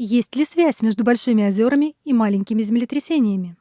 Есть ли связь между большими озерами и маленькими землетрясениями?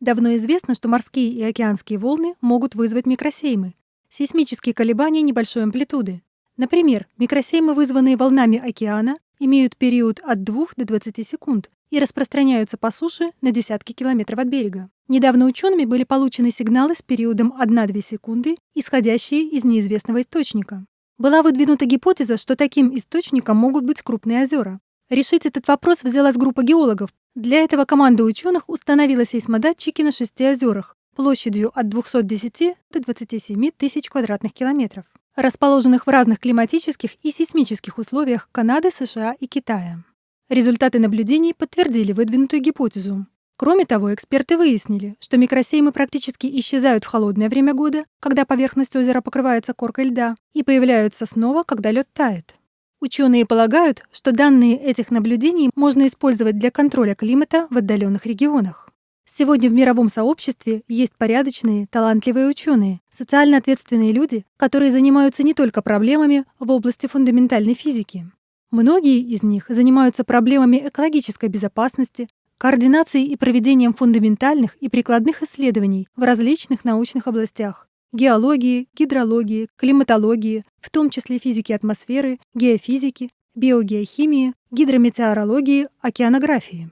Давно известно, что морские и океанские волны могут вызвать микросеймы — сейсмические колебания небольшой амплитуды. Например, микросеймы, вызванные волнами океана, имеют период от 2 до 20 секунд и распространяются по суше на десятки километров от берега. Недавно учеными были получены сигналы с периодом 1-2 секунды, исходящие из неизвестного источника. Была выдвинута гипотеза, что таким источником могут быть крупные озера. Решить этот вопрос взялась группа геологов. Для этого команда ученых установила сейсмодатчики на шести озерах площадью от 210 до 27 тысяч квадратных километров, расположенных в разных климатических и сейсмических условиях Канады, США и Китая. Результаты наблюдений подтвердили выдвинутую гипотезу. Кроме того, эксперты выяснили, что микросеймы практически исчезают в холодное время года, когда поверхность озера покрывается коркой льда, и появляются снова, когда лед тает. Ученые полагают, что данные этих наблюдений можно использовать для контроля климата в отдаленных регионах. Сегодня в мировом сообществе есть порядочные, талантливые ученые, социально ответственные люди, которые занимаются не только проблемами в области фундаментальной физики. Многие из них занимаются проблемами экологической безопасности, координацией и проведением фундаментальных и прикладных исследований в различных научных областях, геологии, гидрологии, климатологии, в том числе физики атмосферы, геофизики, биогеохимии, гидрометеорологии, океанографии.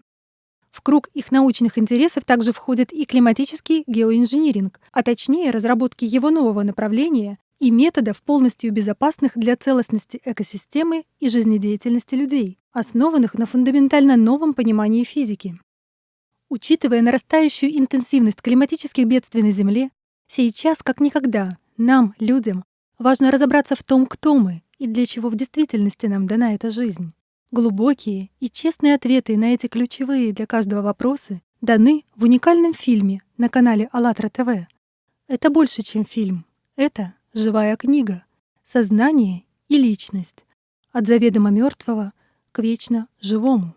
В круг их научных интересов также входит и климатический геоинжиниринг, а точнее разработки его нового направления и методов, полностью безопасных для целостности экосистемы и жизнедеятельности людей, основанных на фундаментально новом понимании физики. Учитывая нарастающую интенсивность климатических бедствий на Земле, Сейчас, как никогда, нам, людям, важно разобраться в том, кто мы и для чего в действительности нам дана эта жизнь. Глубокие и честные ответы на эти ключевые для каждого вопросы даны в уникальном фильме на канале АЛЛАТРА ТВ. Это больше, чем фильм. Это живая книга. Сознание и личность. От заведомо мертвого к вечно живому.